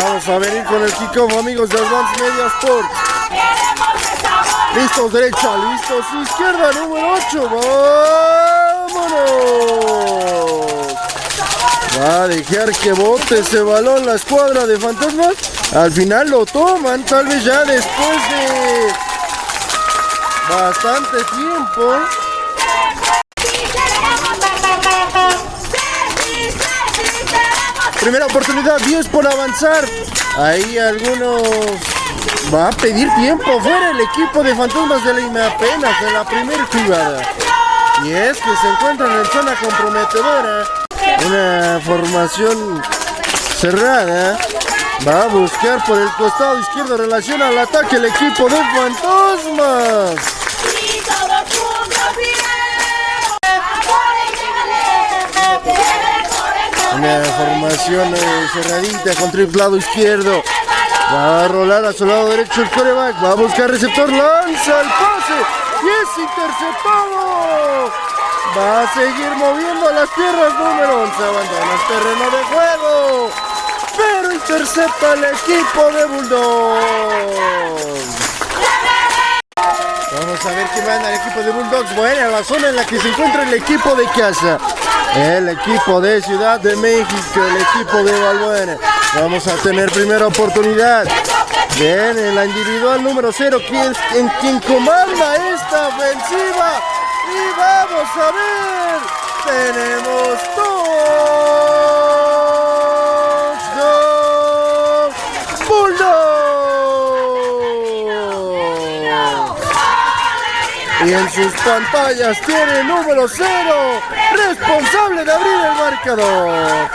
Vamos a venir con el kickoff, amigos de Advance Media Sports. Listos derecha, listos izquierda, número 8. ¡Vámonos! Va a dejar que bote ese balón la escuadra de fantasmas. Al final lo toman, tal vez ya después de bastante tiempo. Primera oportunidad, 10 por avanzar. Ahí algunos va a pedir tiempo fuera el equipo de Fantasmas de Lima apenas en la primera jugada. Y es que se encuentran en zona comprometedora. Una formación cerrada. Va a buscar por el costado izquierdo relación al ataque el equipo de Fantasmas. Una formación eh, cerradita con triple lado izquierdo. Va a rolar a su lado derecho el coreback. Va a buscar receptor. Lanza el pase. Y es interceptado. Va a seguir moviendo las tierras número 11. Abandona el terreno de juego. Pero intercepta el equipo de Bulldogs. Vamos a ver qué manda el equipo de Bulldogs. Bueno, la zona en la que se encuentra el equipo de casa. El equipo de Ciudad de México, el equipo de Valbuena. Vamos a tener primera oportunidad. Viene la individual número 0, quien, en quien comanda esta ofensiva. Y vamos a ver. Tenemos todo. Y en sus pantallas tiene número 0, responsable de abrir el marcador.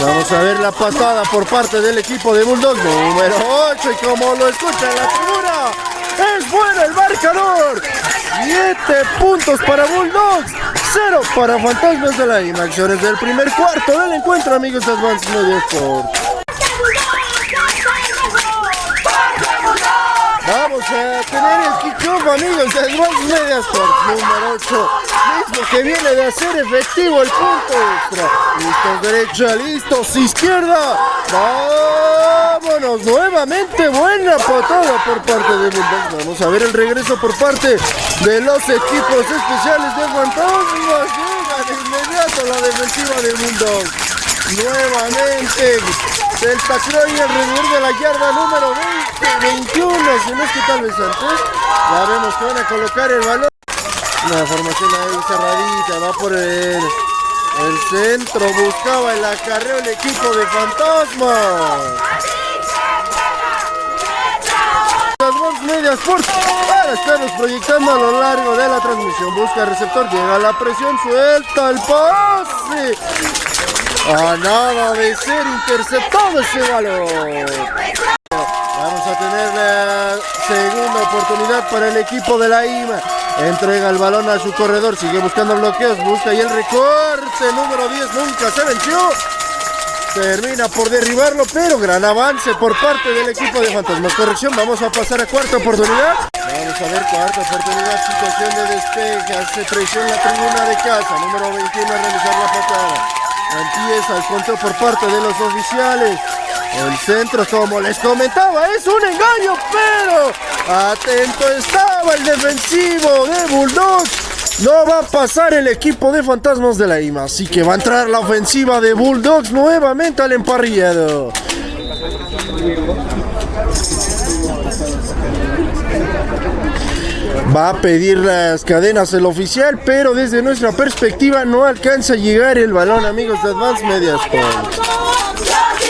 Vamos a ver la patada por parte del equipo de Bulldogs, número 8, y como lo escucha la tribuna, es bueno el marcador. 7 puntos para Bulldogs, 0 para Fantasmas de la. Acciones del primer cuarto del encuentro, amigos de Advance Media Sport. Vamos a tener el kickoff, amigos, de Advance Media Sports número 8. Mismo que viene de hacer efectivo el punto extra. Listos derecha, listos izquierda. Vámonos nuevamente. Buena patada por parte de Bulldogs. Vamos a ver el regreso por parte de los equipos especiales de Fantasmas. Llega de inmediato la defensiva de Bulldogs. Nuevamente del y alrededor de la yarda número 20, 21, si no es que tal vez antes. Ya vemos que van a colocar el balón. Una formación ahí cerradita, va por el, el centro, buscaba el acarreo el equipo de Fantasma. Las medias por para estarnos proyectando a lo largo de la transmisión. Busca el receptor, llega la presión, suelta el pase. A nada de ser interceptado ese balón. Vamos a tener la segunda oportunidad para el equipo de la IMA. Entrega el balón a su corredor, sigue buscando bloqueos, busca y el recorte número 10 nunca se venció. Termina por derribarlo, pero gran avance por parte del equipo de Fantasmas. Corrección, vamos a pasar a cuarta oportunidad. Vamos a ver cuarta oportunidad, situación de despeje, hace presión la tribuna de casa, número 21 a realizar la patada. Empieza el control por parte de los oficiales. El centro, como les comentaba, es un engaño, pero atento estaba el defensivo de Bulldogs. No va a pasar el equipo de fantasmas de la IMA, así que va a entrar la ofensiva de Bulldogs nuevamente al emparrillado. Va a pedir las cadenas el oficial, pero desde nuestra perspectiva no alcanza a llegar el balón, amigos de Advance Media Sport.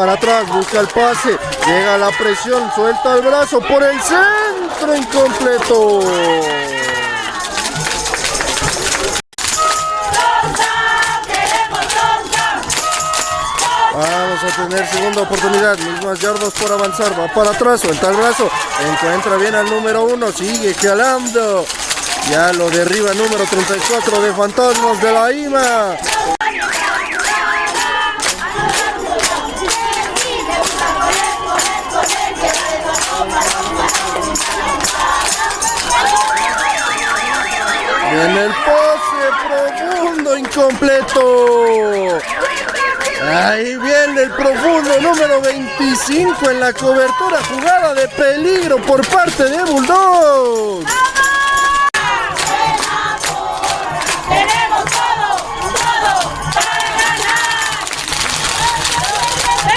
Para atrás, busca el pase. Llega la presión, suelta el brazo por el centro incompleto. Vamos a tener segunda oportunidad, mismas yardas por avanzar, va para atrás, suelta el brazo, encuentra bien al número uno, sigue jalando, ya lo derriba número 34 de Fantasmas de la IMA. En el pase profundo incompleto. Ahí viene el profundo número 25 en la cobertura jugada de peligro por parte de Bulldog.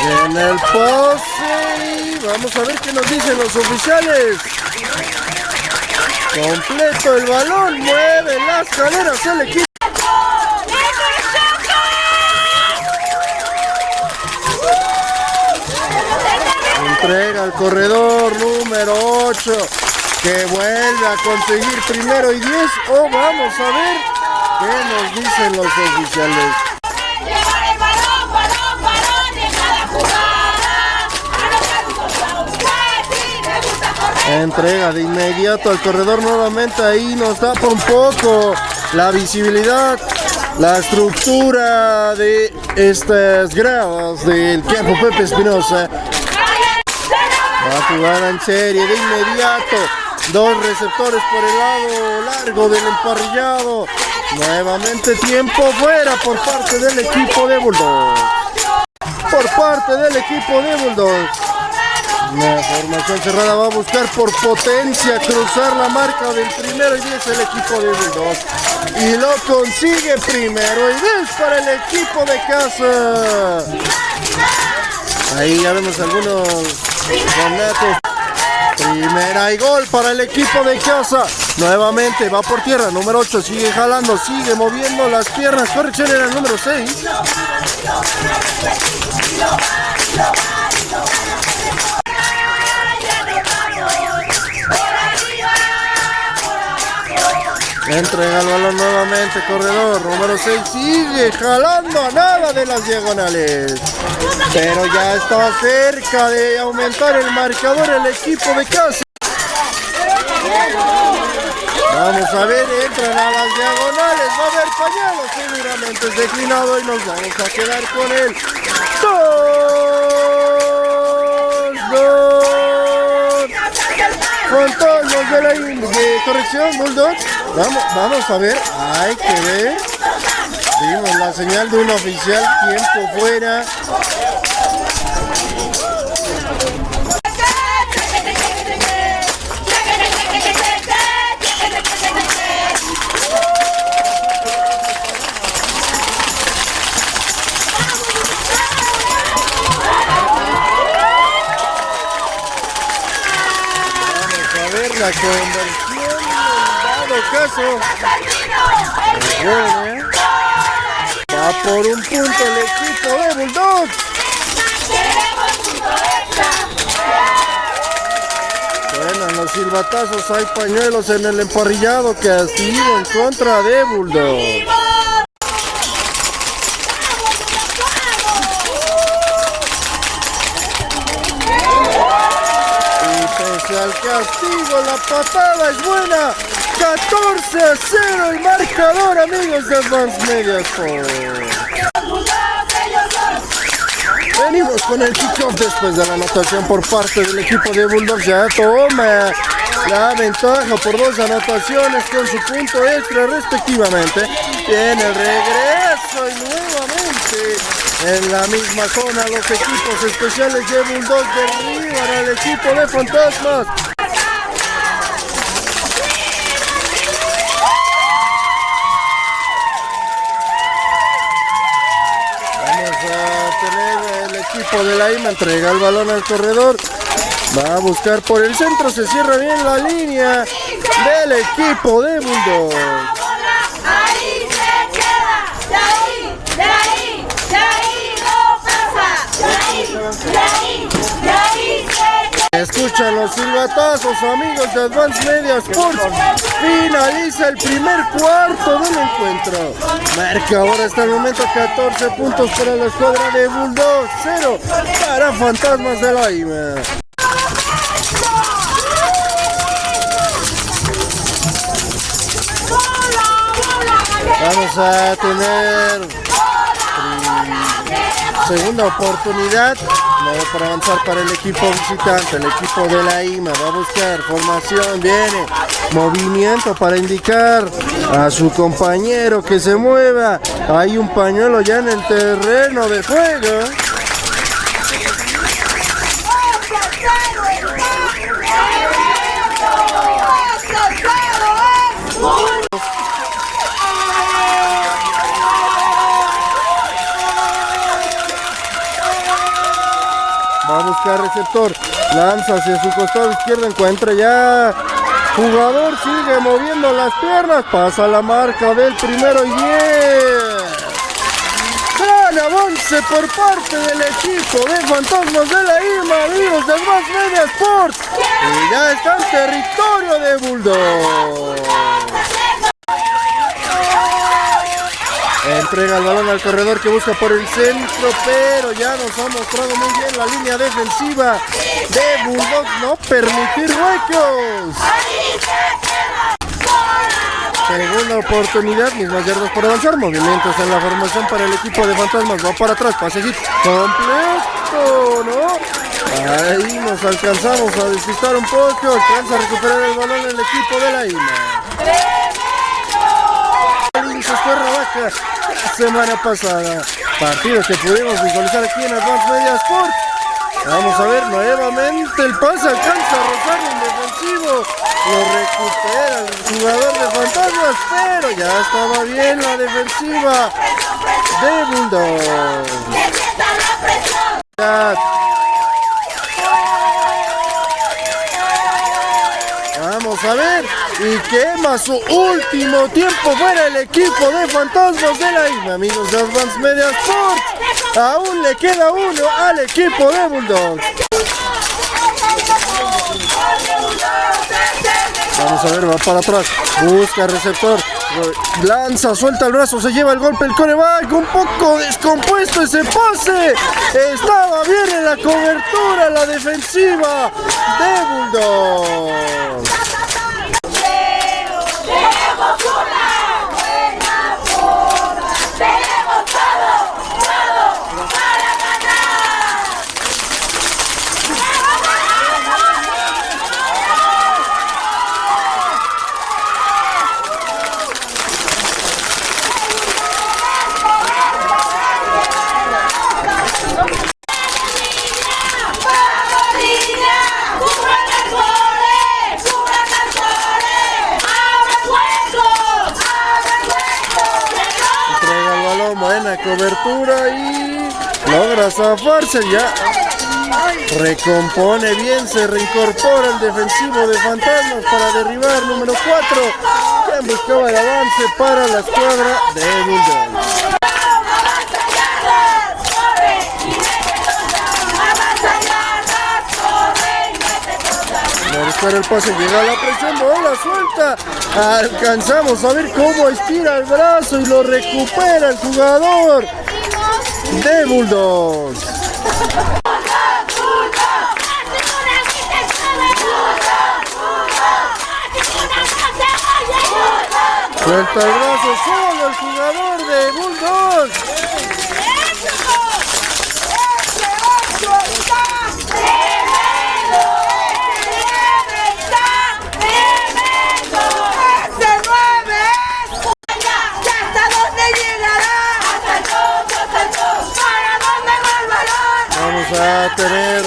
En el pase. Vamos a ver qué nos dicen los oficiales. Completo el balón, mueve las caderas el equipo. Entrega al corredor número 8 que vuelve a conseguir primero y 10. O vamos a ver qué nos dicen los oficiales. Entrega de inmediato al corredor nuevamente ahí nos tapa un poco la visibilidad, la estructura de estas gradas del campo Pepe Espinosa. Va a jugar en serie de inmediato. Dos receptores por el lado largo del emparrillado. Nuevamente tiempo fuera por parte del equipo de Bulldogs. Por parte del equipo de Bulldogs. La formación cerrada va a buscar por potencia cruzar la marca del primero y 10 el equipo de Bulldogs. Y lo consigue primero y 10 para el equipo de casa. Ahí ya vemos algunos donatos. Primera y gol para el equipo de casa. Nuevamente va por tierra. Número 8 sigue jalando, sigue moviendo las piernas. Corrección era el número 6. Entrega el balón nuevamente, corredor número 6 sigue jalando a nada de las diagonales. Pero ya está cerca de aumentar el marcador el equipo de casa. Vamos a ver, entran a las diagonales, va a haber pañuelos, seguramente es declinado y nos vamos a quedar con él. Dos, dos. Con todos los de la corrección, Bulldog. Vamos, vamos a ver, hay que ver. Vimos la señal de un oficial, tiempo fuera. La conversión en dado caso. Bueno. Va por un punto el equipo de Bulldogs. Suenan los silbatazos, hay pañuelos en el emparrillado que ha sido en contra de Bulldogs. La patada es buena. 14 a 0 el marcador, amigos de Advance Media Sport. Venimos con el kickoff después de la anotación por parte del equipo de Bulldogs. Ya toma la ventaja por dos anotaciones con su punto extra respectivamente. Tiene regreso y nuevamente en la misma zona los equipos especiales de Bulldogs derriban al equipo de Fantasmas. De la IMA, entrega el balón al corredor. Va a buscar por el centro, se cierra bien la línea del equipo de Bulldogs. Escuchan los silbatazos, amigos de Advance Media Sports. Finaliza el primer cuarto del encuentro. Marca ahora hasta el momento 14 puntos para la escuadra de Bulldog, 0 para Fantasmas de la IMA. Vamos a tener segunda oportunidad no para avanzar para el equipo visitante, el equipo de la IMA va a buscar formación, viene movimiento para indicar a su compañero que se mueva, hay un pañuelo ya en el terreno de juego. Receptor. Lanza hacia su costado izquierdo. Encuentra ya. Jugador sigue moviendo las piernas. Pasa la marca del primero y 10. Gran avance por parte del equipo de Fantasmas de la IMA, amigos de Más Media Sports. Y ya está en territorio de Bulldog. Entrega el balón al corredor que busca por el centro, pero ya nos ha mostrado muy bien la línea defensiva de Bulldog, no permitir huecos. Segunda oportunidad, mismas yardas por avanzar, movimientos en la formación para el equipo de fantasmas, va para atrás, pasecito completo, ¿no? Ahí nos alcanzamos a despistar un poco, alcanza a recuperar el balón el equipo de la IMA. Vaca semana pasada. Partido que pudimos visualizar aquí en Advance Media Sports. Vamos a ver nuevamente el pase alcanza a rozar en defensivo. Lo recupera el jugador de fantasmas, pero ya estaba bien la defensiva de Bulldog. Y quema su último tiempo fuera el equipo de Fantasmas de la isla, amigos de Advance Media Sports. Aún le queda uno al equipo de Bulldog. Vamos a ver, va para atrás. Busca receptor. Lanza, suelta el brazo, se lleva el golpe el coreback. Un poco descompuesto ese pase. Estaba bien en la cobertura, la defensiva de Bulldog. buena cobertura y logra zafarse ya. Recompone bien, se reincorpora el defensivo de Fantasmas para derribar número 4. Quien buscaba el avance para la escuadra de Bulldog. Buscar el pase, llega la presión, bola suelta. Alcanzamos a ver cómo estira el brazo y lo recupera el jugador de Bulldogs. Suelta el brazo solo el jugador de Bulldogs. A tener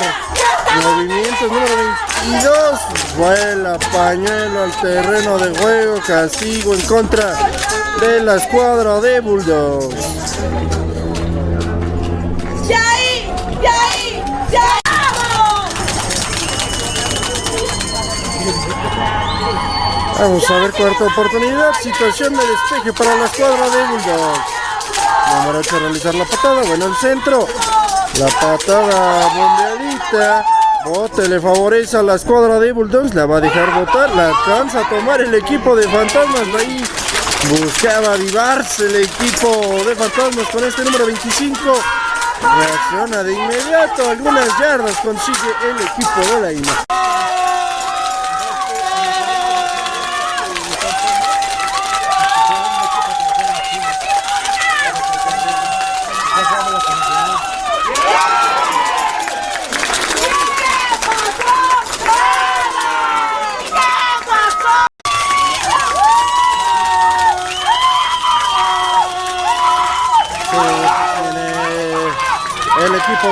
movimientos número 22 vuela pañuelo al terreno de juego castigo en contra de la escuadra de Bulldogs. Vamos. A ver cuarta oportunidad, situación de despeje para la escuadra de Bulldogs. Número 8 realizar la patada, bueno el centro, la patada bombeadita Bote le favorece a la escuadra de Bulldogs, la va a dejar botar, la alcanza a tomar el equipo de fantasmas, ahí buscaba avivarse el equipo de fantasmas con este número 25. Reacciona de inmediato, algunas yardas consigue el equipo de la IMA.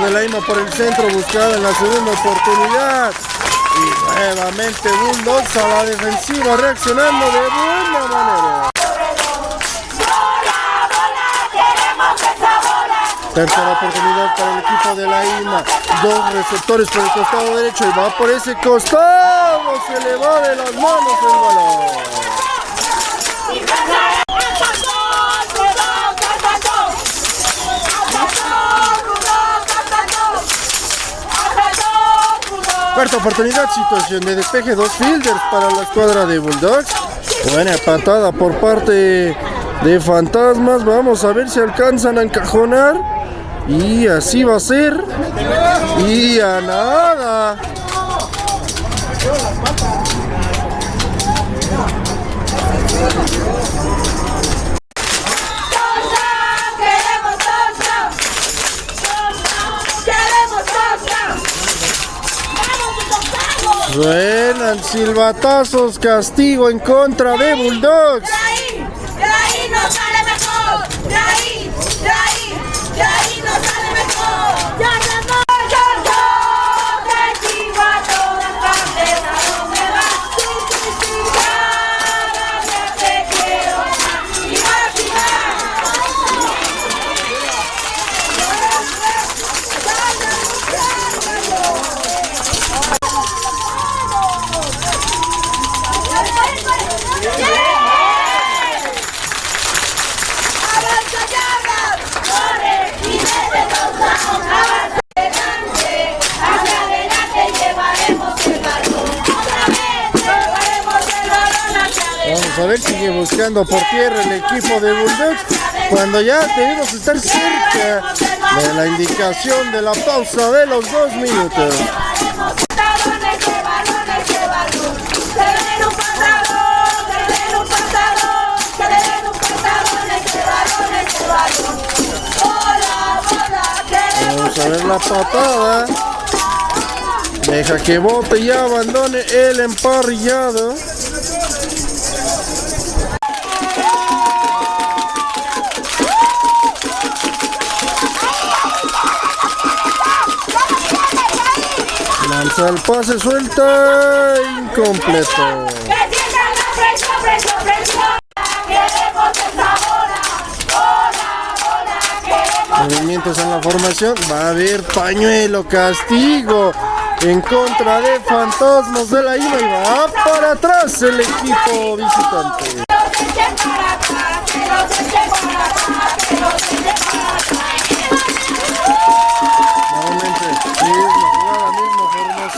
De la IMA por el centro buscaba en la segunda oportunidad. Y nuevamente Bulldogs a la defensiva reaccionando de buena manera. Tercera oportunidad para el equipo de la IMA. Dos receptores por el costado derecho y va por ese costado. Se le va de las manos el balón Cuarta oportunidad, situación de despeje, dos fielders para la escuadra de Bulldogs. Buena patada por parte de Fantasmas. Vamos a ver si alcanzan a encajonar. Y así va a ser. Y a nada. Suenan silbatazos, castigo en contra de Bulldogs. Buscando por tierra el equipo de Bulldogs. Cuando ya debemos estar cerca de la indicación de la pausa de los dos minutos. ¡Pantalones de balones de balón! ¡Que le den un pantalón! ¡Que le den un pantalón! ¡Que le den un pantalones de balones de balón! ¡Bola, bola! ¡Queremos Vamos a ver la patada. Deja que bote y abandone el emparrillado. Lanza el pase suelta incompleto. ¡Que sientan la presión, presión, presión! ¡Queremos esa bola! ¡Bola, bola! ¡Queremos Movimientos en la formación. Va a haber pañuelo, castigo en contra de Fantasmas de la IMA y va para atrás el equipo visitante.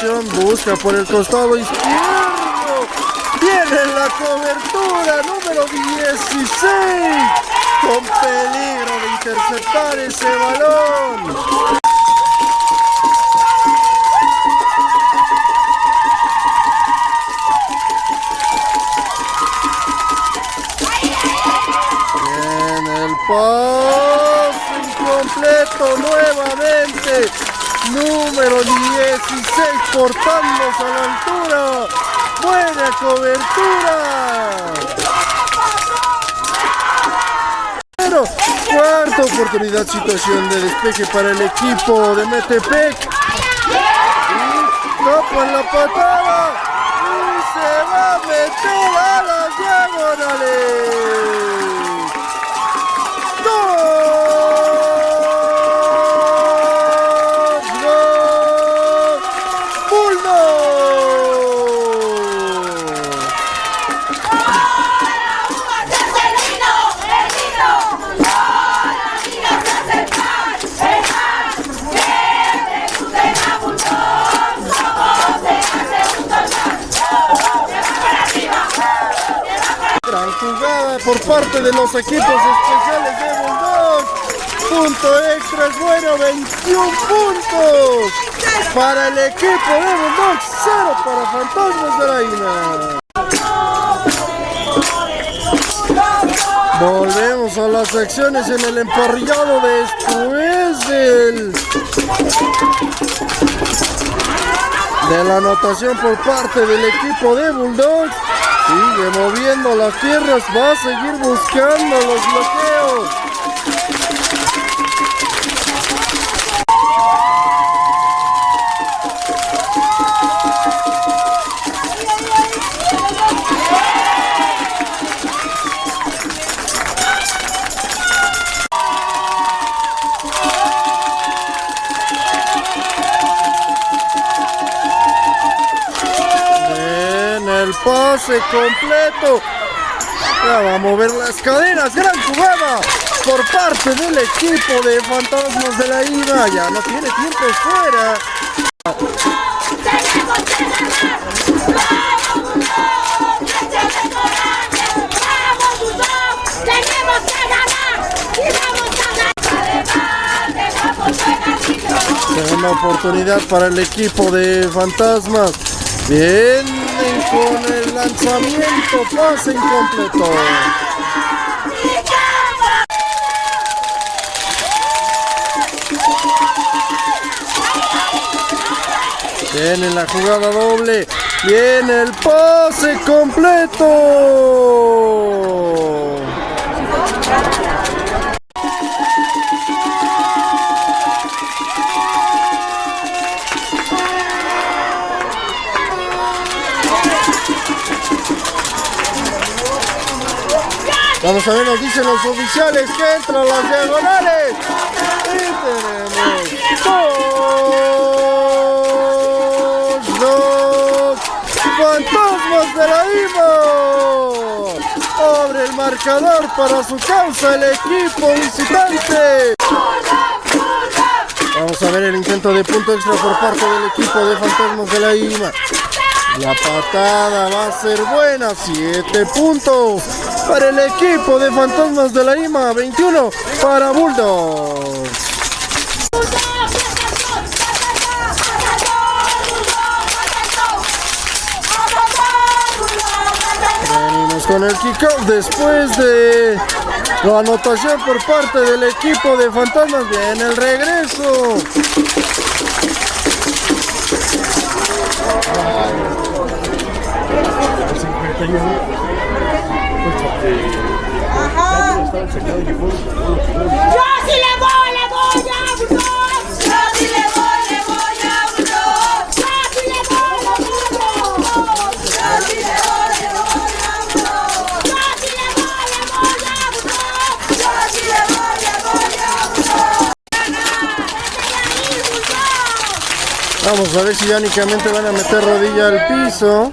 Busca por el costado izquierdo. Tiene la cobertura número 16. Con peligro de interceptar ese balón. Bien, el pase incompleto nuevamente. Número 16 cortándose a la altura. Buena cobertura. Pero cuarta oportunidad, situación de despeje para el equipo de Metepec. Y tapan la patada. Por parte de los equipos especiales de Bulldogs. Punto extra es bueno, 21 puntos para el equipo de Bulldogs, 0 para Fantasmas de la INA. Volvemos a las acciones en el emparrillado después del de la anotación por parte del equipo de Bulldogs. Sigue moviendo las tierras, va a seguir buscando los bloqueos. Pase completo. Ya a mover las cadenas. Gran jugada por parte del equipo de Fantasmas de la IVA. Ya no tiene tiempo fuera. Tenemos que ganar. Tenemos que ganar. Y vamos a ganar. Adelante, vamos a ganar. Una oportunidad para el equipo de Fantasmas. Vienen con el lanzamiento. Pase incompleto. Viene la jugada doble. Viene el pase completo. Vamos a ver, nos dicen los oficiales que entran las diagonales. Y tenemos dos, dos fantasmas de la IVA. Abre el marcador para su causa el equipo visitante. Vamos a ver el intento de punto extra por parte del equipo de fantasmas de la IMA. La patada va a ser buena, 7 puntos para el equipo de Fantasmas de la IMA, 21 para Bulldogs. Venimos con el kickoff después de la anotación por parte del equipo de Fantasmas. Viene el regreso. Yo sí le voy, le voy a Bulldogs. Yo sí le voy, le voy a Bulldogs. Yo sí le voy, le voy a Bulldogs. Yo sí le voy, le voy a Bulldogs. Yo sí le voy, le voy a Bulldogs. Yo sí le voy, le voy a Bulldogs. Vamos a ver si ya únicamente van a meter rodilla al piso.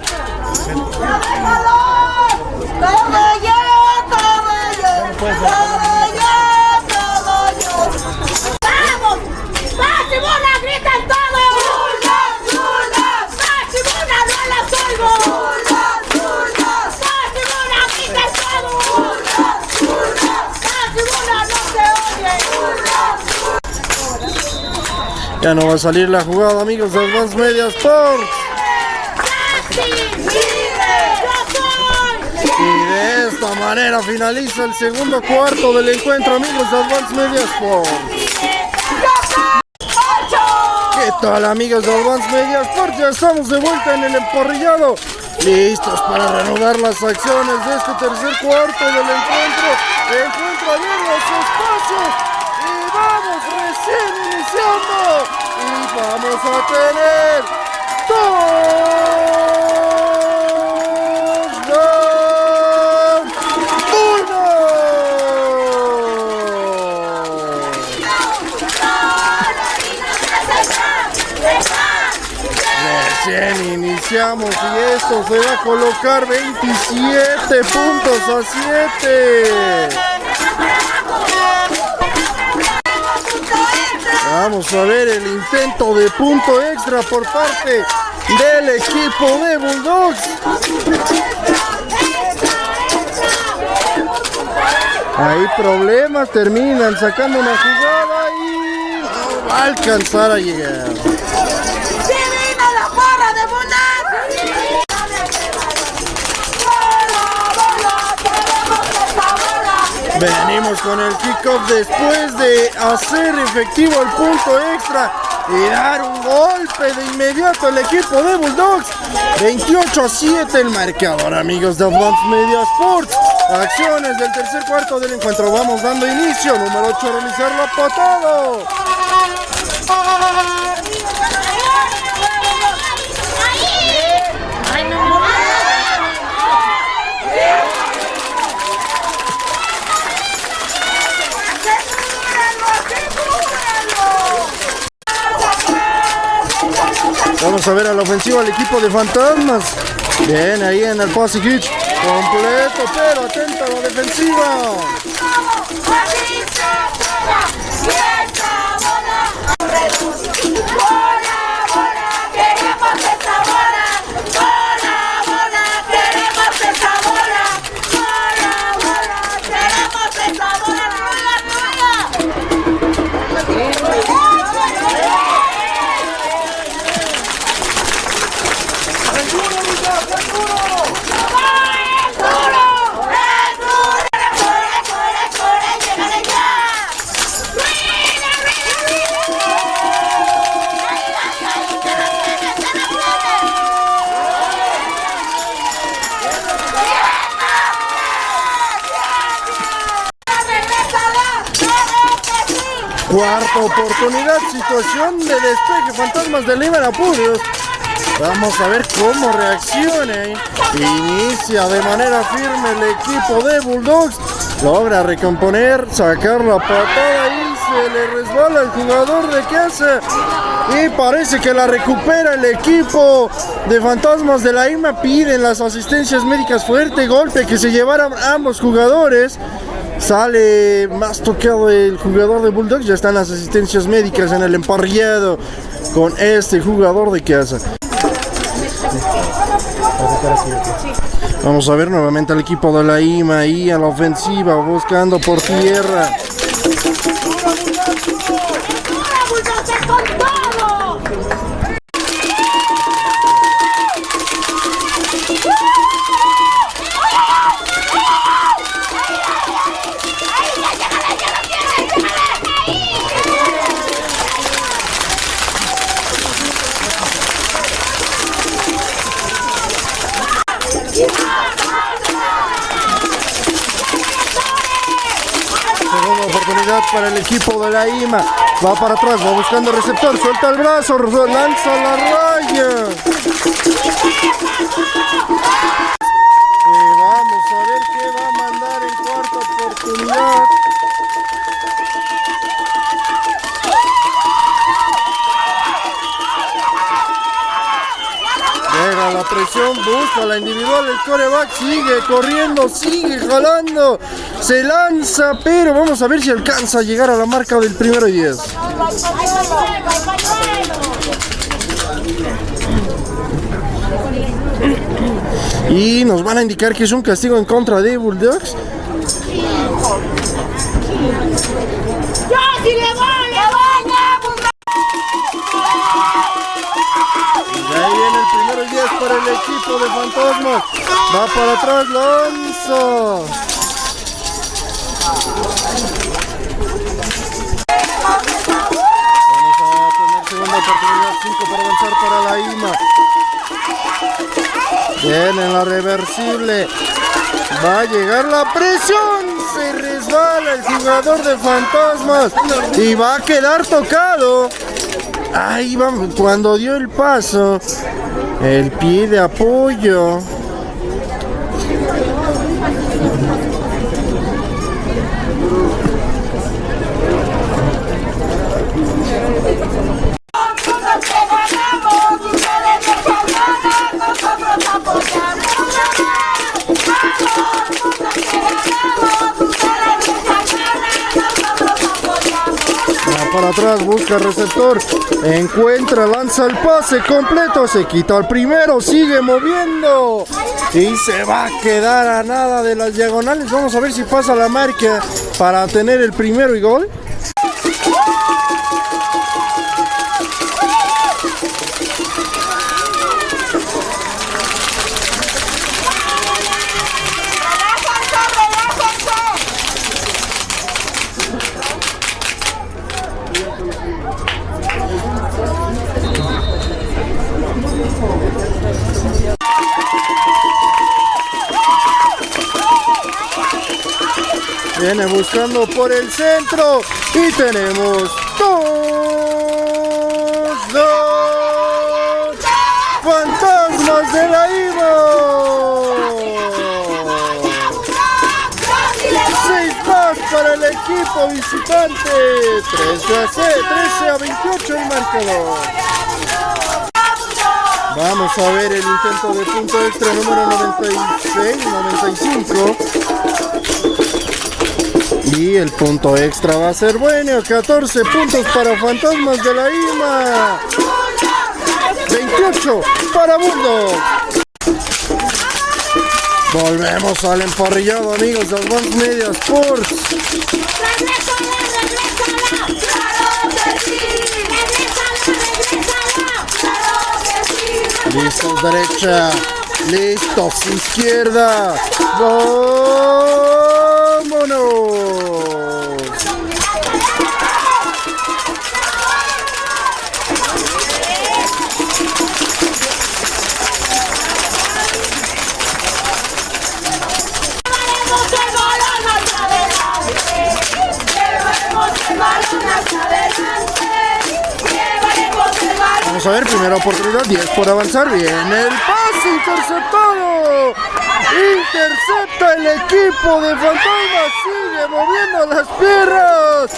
Ya no va a salir la jugada, amigos de Advance Media Sports. Y de esta manera finaliza el segundo cuarto del encuentro, amigos de Advance Media Sports. ¿Qué tal, amigos de Advance Media Sports? Ya estamos de vuelta en el emporrillado. Listos para reanudar las acciones de este tercer cuarto del encuentro. Encuentro bien los espacios. Recién iniciando. Y vamos a tener dos, dos, uno. Recién iniciamos y esto se va a colocar 27 puntos a 7. Vamos a ver el intento de punto extra por parte del equipo de Bulldogs. Hay problemas, terminan sacando una jugada y va a alcanzar a llegar. Venimos con el kickoff después de hacer efectivo el punto extra y dar un golpe de inmediato al equipo de Bulldogs. 28 a 7 el marcador, amigos de Advance Media Sports. Acciones del tercer cuarto del encuentro. Vamos dando inicio. Número 8, realizar la patada. Vamos a ver a la ofensiva al equipo de Fantasmas. Bien, ahí en el pase hitch. Completo, pero atenta la defensiva. Cuarta oportunidad, situación de despeje, Fantasmas de Lima Apurios. Vamos a ver cómo reacciona. Inicia de manera firme el equipo de Bulldogs. Logra recomponer, sacar la patada y se le resbala el jugador de casa. Y parece que la recupera el equipo de Fantasmas de la IMA. Piden las asistencias médicas fuerte golpe que se llevaran ambos jugadores. Sale más tocado el jugador de Bulldogs. Ya están las asistencias médicas en el emparrillado con este jugador de casa. Vamos a ver nuevamente al equipo de la IMA ahí a la ofensiva, buscando por tierra. Para el equipo de la IMA. Va para atrás, va buscando receptor, suelta el brazo, lanza la raya. Y vamos a ver qué va a mandar en cuarta oportunidad. Llega la presión, busca la individual, el coreback sigue corriendo, sigue jalando, se lanza, pero vamos a ver si alcanza a llegar a la marca del primero y 10. Y nos van a indicar que es un castigo en contra de Bulldogs. Y ahí viene el primero y 10 para el equipo de Fantasmas. Va para atrás, Lonzo. Oportunidad, 5 para avanzar para la IMA. Viene la reversible. Va a llegar la presión. Se resbala el jugador de fantasmas. Y va a quedar tocado. Ahí vamos. Cuando dio el paso. El pie de apoyo. Atrás, busca receptor. Encuentra, lanza el pase completo. Se quita el primero, sigue moviendo. Y se va a quedar a nada de las diagonales. Vamos a ver si pasa la marca para tener el primero y gol. Buscando por el centro y tenemos dos, fantasmas de la IVA. Seis más para el equipo visitante. 13 a, 6, 13 a 28 el marcador. Vamos a ver el intento de punto extra número 96, 95. Y el punto extra va a ser bueno. 14 puntos para Fantasmas de la IMA. 28 para Mundo. Volvemos al emparrillado, amigos de Advance Media Sports. Listos derecha. Listos izquierda. ¡Vámonos! Vamos a ver, primera oportunidad, 10 por avanzar. Viene el pase interceptado. Intercepta el equipo de Fantasmas. Sigue moviendo las piernas.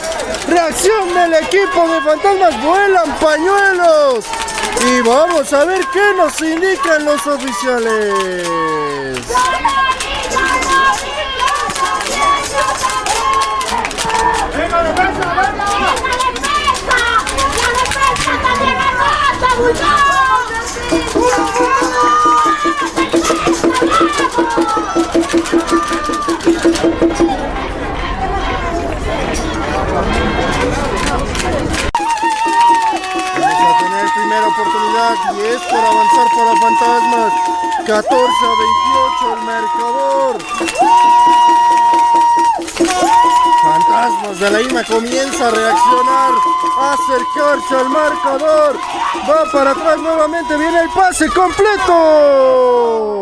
Reacción del equipo de Fantasmas. Vuelan pañuelos. Y vamos a ver qué nos indican los oficiales. 14 a 28 el marcador. Fantasmas de la IMA comienza a reaccionar, a acercarse al marcador. Va para atrás nuevamente, viene el pase completo.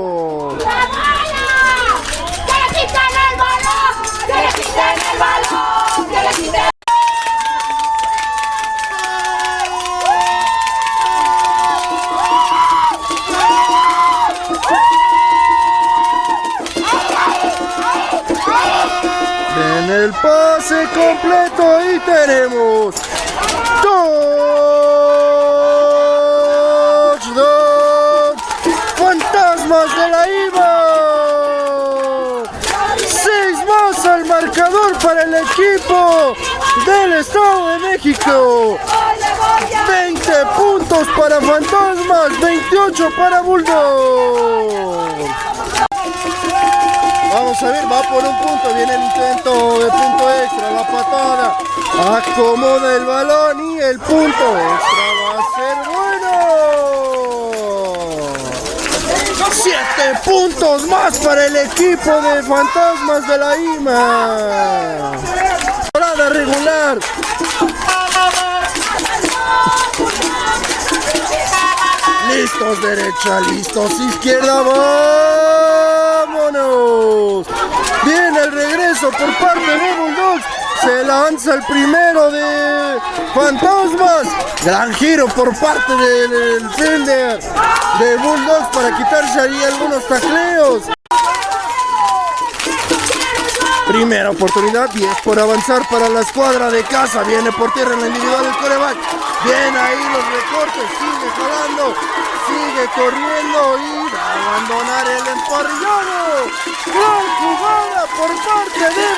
Y tenemos touchdown. Fantasmas de la IVA. Seis más al marcador para el equipo del Estado de México. 20 puntos para Fantasmas, 28 para Bulldog. Va por un punto, viene el intento de punto extra, la patada, acomoda el balón y el punto extra va a ser bueno. Siete puntos más para el equipo de Fantasmas de la IMA. Parada regular. Listos derecha, listos izquierda, vámonos. Viene el regreso por parte de Bulldogs. Se lanza el primero de Fantasmas. Gran giro por parte del fielder de Bulldogs para quitarse ahí algunos tacleos. Primera oportunidad, 10 por avanzar para la escuadra de casa. Viene por tierra en la individual el coreback. Viene ahí los recortes, sigue jalando, sigue corriendo y va a abandonar el emparrillado. Gran jugada por parte de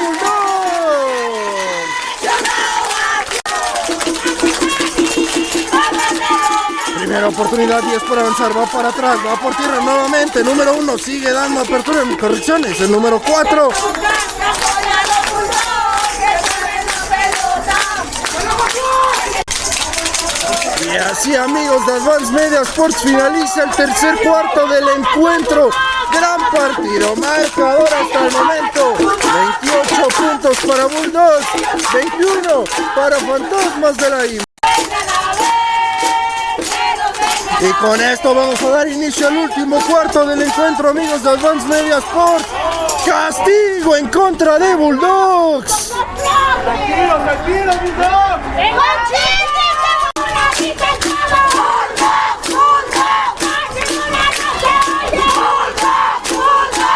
Oportunidad, 10 por avanzar, va para atrás, va por tierra nuevamente. Número 1 sigue dando apertura en correcciones. El número 4 Y así amigos de Advance Media Sports finaliza el tercer cuarto del encuentro. Gran partido, marcador hasta el momento. 28 puntos para Bulldogs, 21 para Fantasmas de la IMA. Y con esto vamos a dar inicio al último cuarto del encuentro amigos de Advance Media Sports. Castigo en contra de Bulldogs. Tranquilo, tranquilo, Bulldog.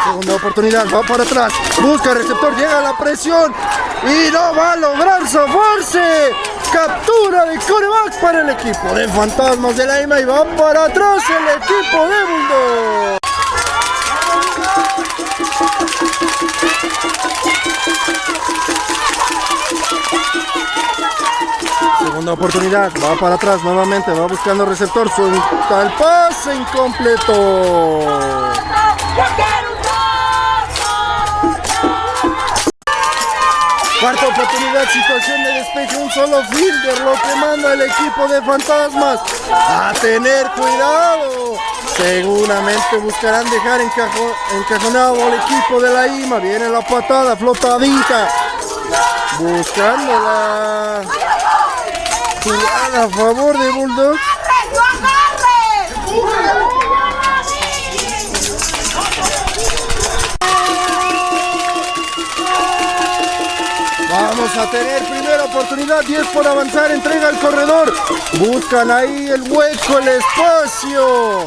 Segunda oportunidad, va para atrás, busca el receptor, llega la presión y no va a lograr zafarse. Captura de coreback para el equipo de Fantasmas de la IMA y va para atrás el equipo de Bulldog. Segunda oportunidad, va para atrás nuevamente, va buscando receptor, suelta el pase incompleto. Cuarta oportunidad, situación de despeje, un solo fielder, lo que manda el equipo de fantasmas a tener cuidado. Seguramente buscarán dejar encajo- encajonado al equipo de la IMA. Viene la patada flotadita. Buscando la jugada a favor de Bulldogs. Vamos a tener primera oportunidad, 10 por avanzar, entrega al corredor. Buscan ahí el hueco, el espacio.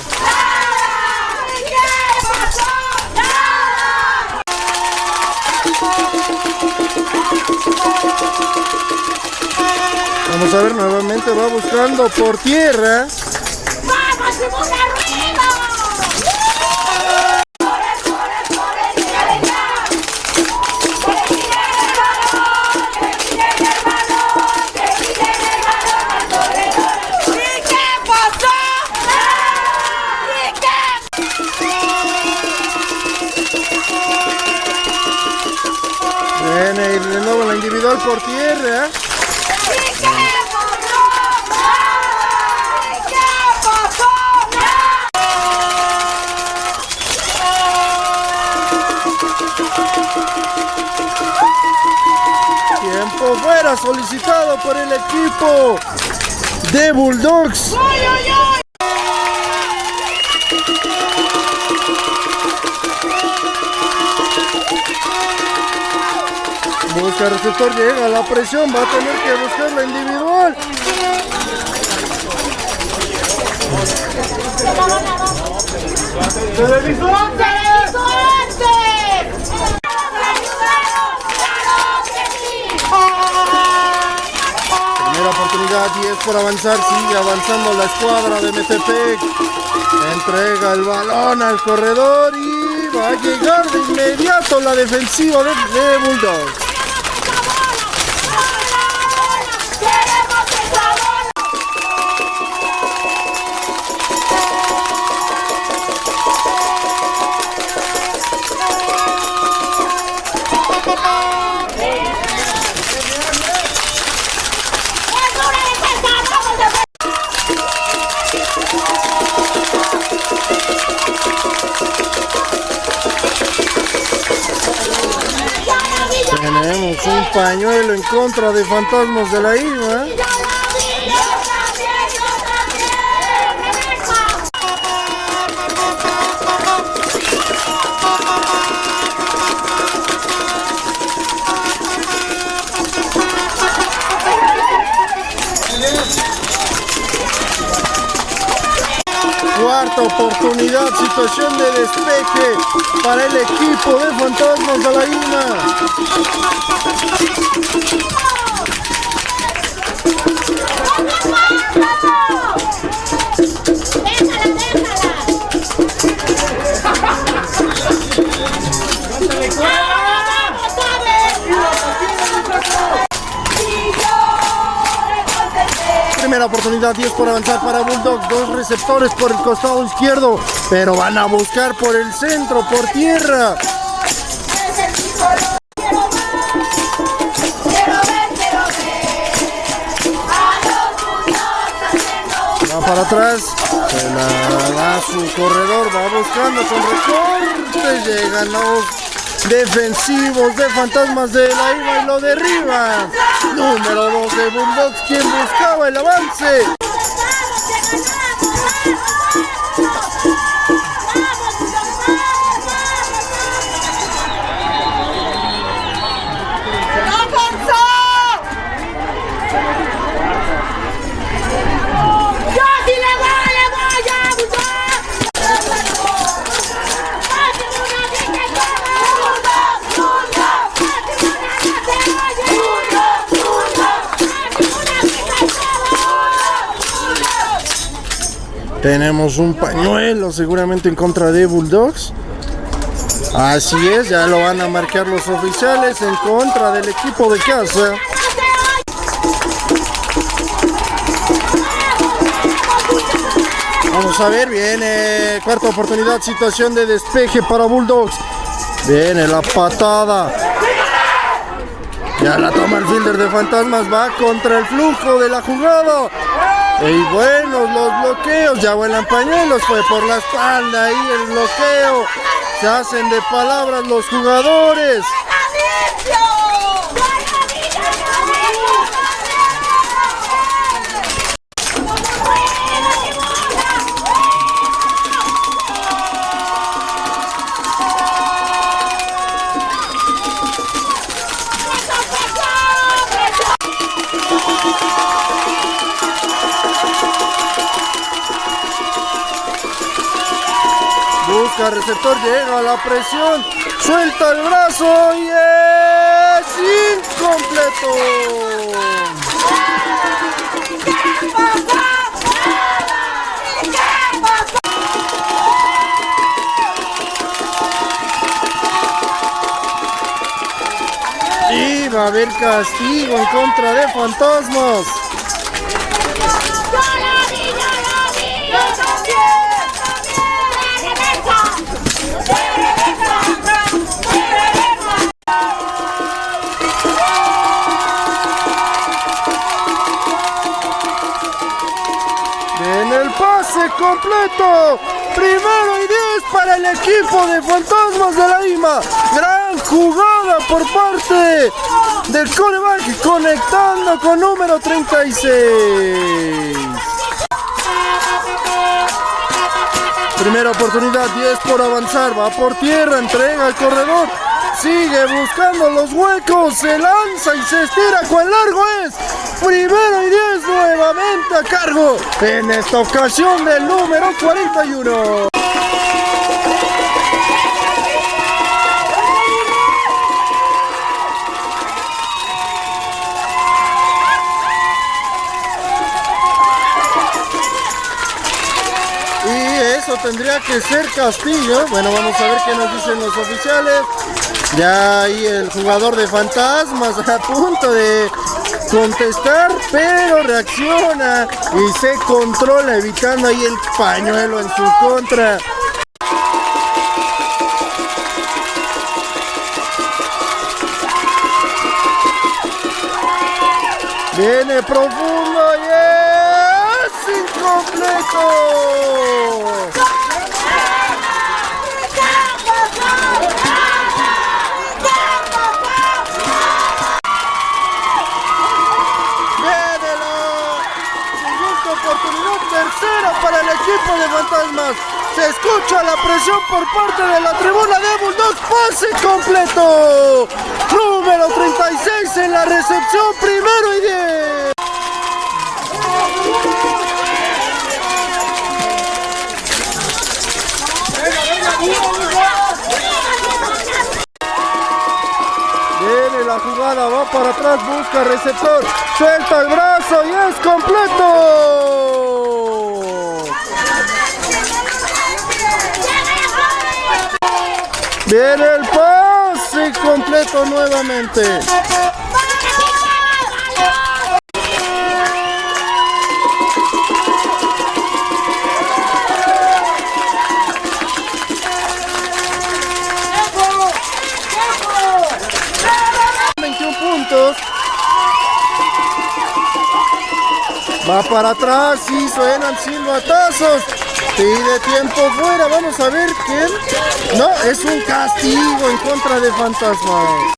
Vamos a ver, nuevamente va buscando por tierra. ¡Vamos, Solicitado por el equipo de Bulldogs. Busca receptor, llega la presión, va a tener que buscar la individual. ¡Televisor! ¡Televisor antes! ¡Claro que sí! Primera oportunidad, 10 por avanzar, sigue avanzando la escuadra de Metepec. Entrega el balón al corredor y va a llegar de inmediato la defensiva de, de. Un pañuelo en contra de fantasmas de la IVA. Oportunidad, situación de despeje para el equipo de fantasmas de la IMA. Primera oportunidad, 10 por avanzar para Bulldog. Dos receptores por el costado izquierdo, pero van a buscar por el centro, por tierra. Va para atrás, se la da su corredor, va buscando con recorte, llegan los defensivos de fantasmas de la IVA y lo derriban. Número 2 de Bulldogs, quien buscaba el avance. Tenemos un pañuelo seguramente en contra de Bulldogs. Así es, ya lo van a marcar los oficiales en contra del equipo de casa. Vamos a ver, viene cuarta oportunidad, situación de despeje para Bulldogs. Viene la patada. Ya la toma el fielder de fantasmas, va contra el flujo de la jugada. Y buenos los bloqueos, ya vuelan pañuelos, fue por la espalda ahí el bloqueo. Se hacen de palabras los jugadores. Receptor, llega a la presión, suelta el brazo y es incompleto. Y va a haber castigo en contra de fantasmas. Primero y 10 para el equipo de Fantasmas de la Lima. Gran jugada por parte del coreback conectando con número 36. Primera oportunidad, 10 por avanzar, va por tierra, entrega al corredor, sigue buscando los huecos, se lanza y se estira, cuán largo es. Primero y 10 nuevamente a cargo, en esta ocasión del número 41. Tendría que ser Castillo. Bueno, vamos a ver qué nos dicen los oficiales. Ya ahí el jugador de fantasmas a punto de contestar, pero reacciona y se controla evitando ahí el pañuelo en su contra. Viene profundo y es incompleto. Viene la segunda oportunidad, tercera de fantasmas. Se escucha la presión por parte de la tribuna de Bulldogs. Pase completo. Número 36 en la recepción, primero y 10. Viene la jugada, va para atrás, busca receptor, suelta el brazo y es completo. Viene el pase completo nuevamente. Va para atrás y suena suenan silbatazos. Pide tiempo fuera. Vamos a ver quién. No, es un castigo en contra de Fantasma.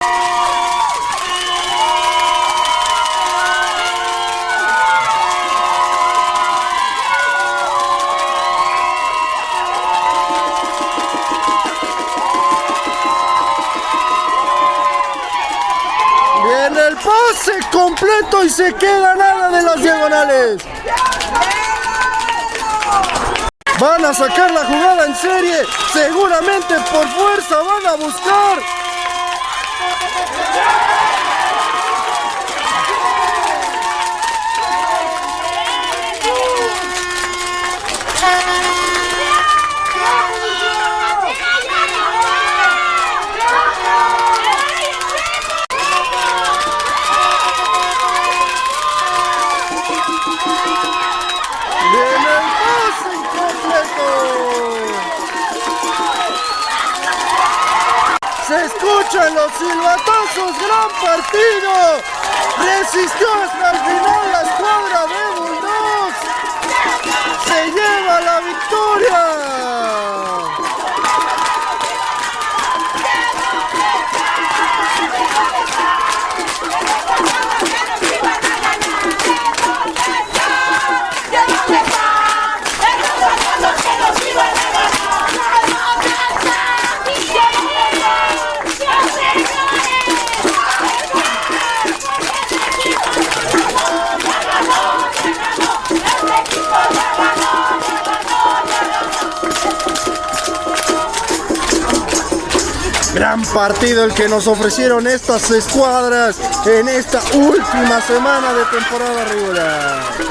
Viene el pase completo y se queda nada de las diagonales. Van a sacar la jugada en serie. Seguramente por fuerza van a buscar. Los silbatazos, gran partido. Resistió hasta el final la escuadra de partido el que nos ofrecieron estas escuadras en esta última semana de temporada regular.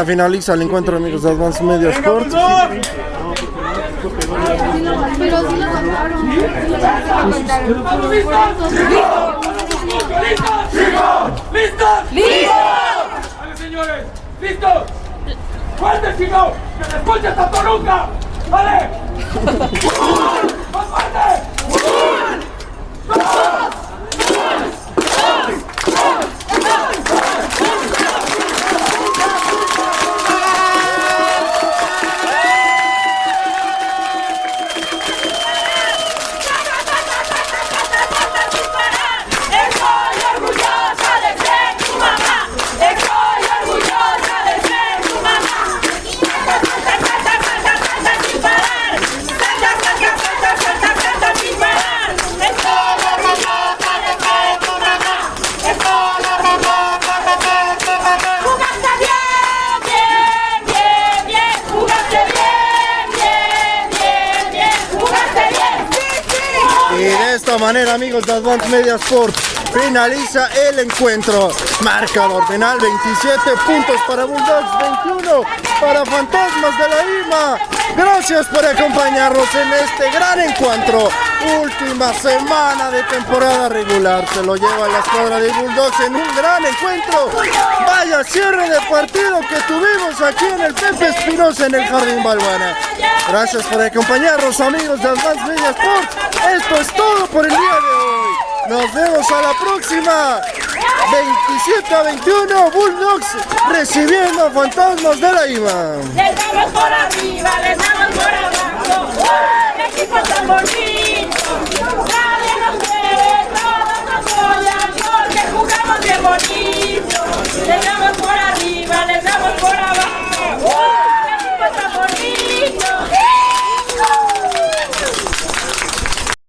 Manera finaliza el encuentro amigos de Advance Media Sports. ¡Listos! ¡Listos! ¡Listos! ¡Vale, señores! ¡Listos! ¡Fuerte, chicos! ¡Que se escuche esta toruca! ¡Vale! amigos de Advance Media Sport, finaliza el encuentro. Marcador final, 27 puntos para Bulldogs, 21 para Fantasmas de la IMA. Gracias por acompañarnos en este gran encuentro. Última semana de temporada regular. Se lo lleva la escuadra de Bulldogs en un gran encuentro. Vaya cierre de partido que tuvimos aquí en el Pepe Espinosa en el Jardín Balbuena. Gracias por acompañarnos, amigos de Advance Media Sport. Esto es todo por el día de hoy. Nos vemos a la próxima. 27 a 21, Bulldogs recibiendo fantasmas de la IMA. Les damos por arriba, les damos por abajo. ¡Uh! ¡El equipo tan bonito! Nadie nos quiere, todos nos odian porque jugamos bien bonito. Les damos por arriba, les damos por abajo. ¡Uh!